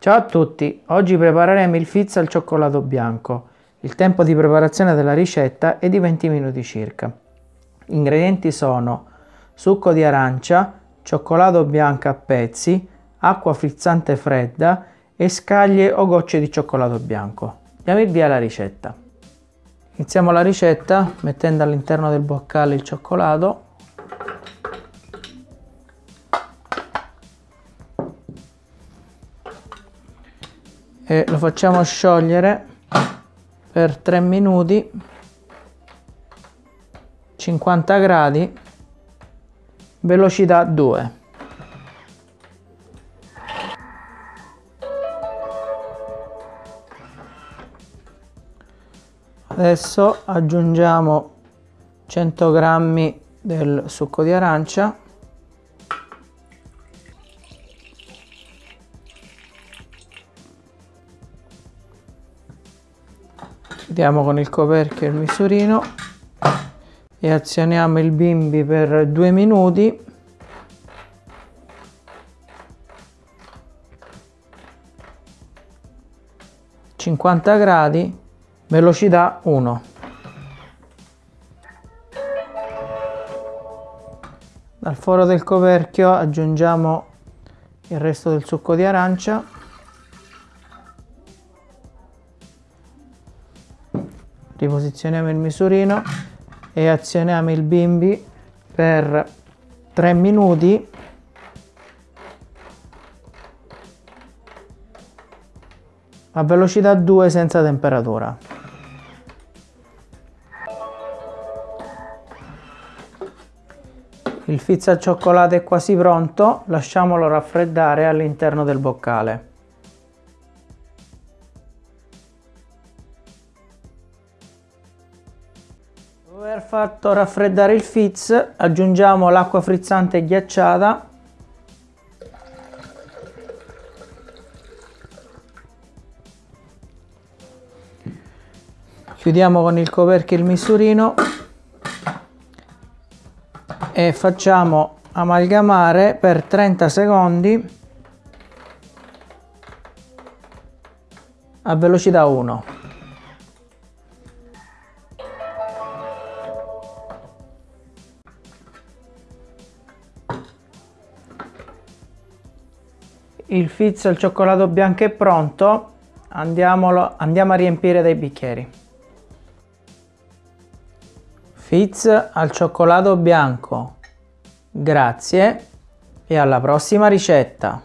Ciao a tutti, oggi prepareremo il fizz al cioccolato bianco. Il tempo di preparazione della ricetta è di 20 minuti circa. Gli ingredienti sono succo di arancia, cioccolato bianco a pezzi, acqua frizzante fredda e scaglie o gocce di cioccolato bianco. Diamo il via alla ricetta. Iniziamo la ricetta mettendo all'interno del boccale il cioccolato e lo facciamo sciogliere per 3 minuti 50 gradi velocità 2 adesso aggiungiamo 100 grammi del succo di arancia chiudiamo con il coperchio il misurino. E azioniamo il bimbi per due minuti. Cinquanta gradi velocità 1 dal foro del coperchio aggiungiamo il resto del succo di arancia riposizioniamo il misurino e azioniamo il bimbi per 3 minuti a velocità 2 senza temperatura. Il fizz al cioccolato è quasi pronto, lasciamolo raffreddare all'interno del boccale. Dopo aver fatto raffreddare il fizz aggiungiamo l'acqua frizzante ghiacciata. Chiudiamo con il coperchio il misurino. E facciamo amalgamare per 30 secondi a velocità 1 il fizz al cioccolato bianco è pronto. Andiamolo, andiamo a riempire dei bicchieri. Fizz al cioccolato bianco. Grazie e alla prossima ricetta